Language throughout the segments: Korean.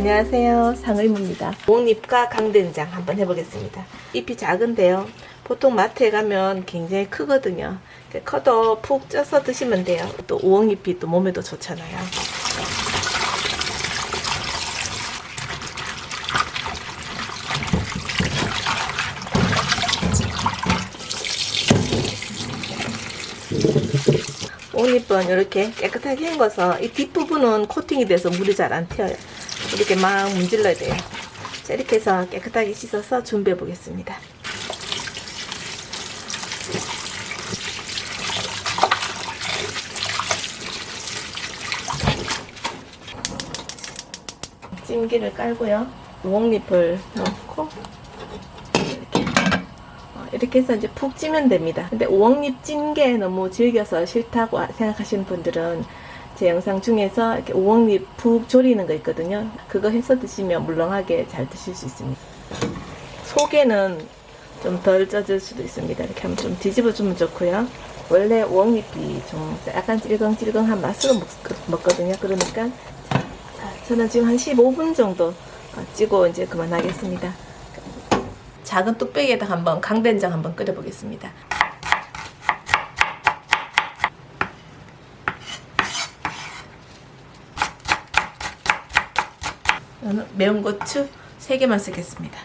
안녕하세요. 상의무입니다. 옥잎과 강된장 한번 해보겠습니다. 잎이 작은데요. 보통 마트에 가면 굉장히 크거든요. 커도 푹 쪄서 드시면 돼요. 또 우엉잎이 또 몸에도 좋잖아요. 옷잎은 이렇게 깨끗하게 헹궈서 이 뒷부분은 코팅이 돼서 물이 잘 안 튀어요. 이렇게 막 문질러야 돼요. 자, 이렇게 해서 깨끗하게 씻어서 준비해 보겠습니다. 찜기를 깔고요. 우엉잎을 넣고 이렇게 해서 이제 푹 찌면 됩니다. 근데 오목잎 찐 게 너무 질겨서 싫다고 생각하시는 분들은 제 영상 중에서 이렇게 오목잎 푹 졸이는 거 있거든요. 그거 해서 드시면 물렁하게 잘 드실 수 있습니다. 속에는 좀덜 쪄질 수도 있습니다. 이렇게 하면 좀 뒤집어 주면 좋고요. 원래 오목잎이 좀 약간 찔겅찔겅한 맛으로 먹, 거든요 그러니까 저는 지금 한 15분 정도 찌고 이제 그만하겠습니다. 작은 뚝배기에다 한번 강된장 한번 끓여 보겠습니다. 저는 매운 고추 3개만 쓰겠습니다.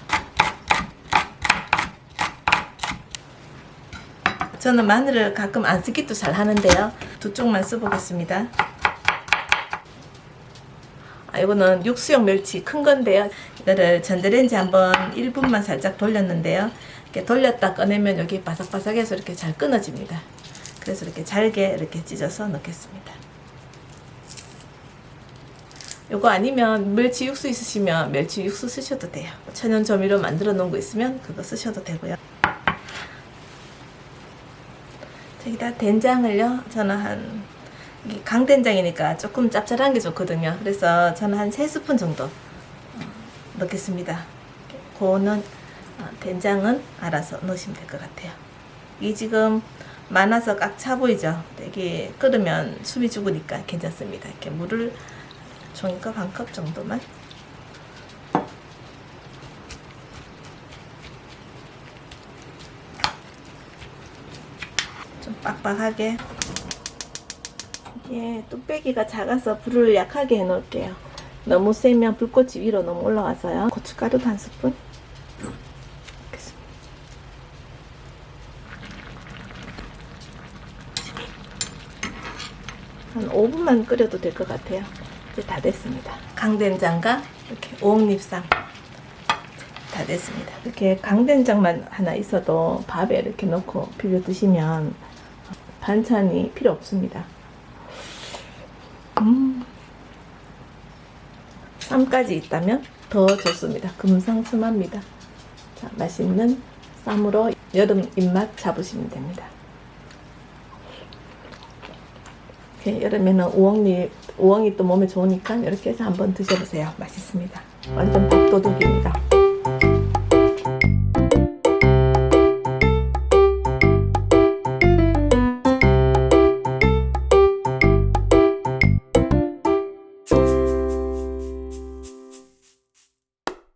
저는 마늘을 가끔 안 쓰기도 잘 하는데요. 두 쪽만 써보겠습니다. 아, 이거는 육수용 멸치 큰 건데요. 이거를 전자레인지 한번 1분만 살짝 돌렸는데요. 이렇게 돌렸다 꺼내면 여기 바삭바삭해서 이렇게 잘 끊어집니다. 그래서 이렇게 잘게 이렇게 찢어서 넣겠습니다. 요거 아니면 멸치 육수 있으시면 멸치 육수 쓰셔도 돼요. 천연 조미료 만들어 놓은 거 있으면 그거 쓰셔도 되고요. 여기다 된장을요. 저는 한 강된장이니까 조금 짭짤한 게 좋거든요. 그래서 저는 한 3스푼 정도 어, 넣겠습니다. 고는 어, 된장은 알아서 넣으시면 될 것 같아요. 이 지금 많아서 꽉 차 보이죠? 이게 끓으면 숨이 죽으니까 괜찮습니다. 이렇게 물을 종이컵 한컵 정도만 좀 빡빡하게 이게 뚝배기가 작아서 불을 약하게 해 놓을게요. 너무 세면 불꽃이 위로 너무 올라와서요. 고춧가루도 한 스푼. 한 5분만 끓여도 될 것 같아요. 이제 다 됐습니다. 강된장과 이렇게 오목잎쌈 다 됐습니다. 이렇게 강된장만 하나 있어도 밥에 이렇게 넣고 비벼 드시면 반찬이 필요 없습니다. 음. 쌈까지 있다면 더 좋습니다. 금상첨화입니다. 자, 맛있는 쌈으로 여름 입맛 잡으시면 됩니다. 여름에는 우엉이, 우엉이 또 몸에 좋으니까 이렇게 해서 한번 드셔보세요. 맛있습니다. 완전 밥도둑입니다.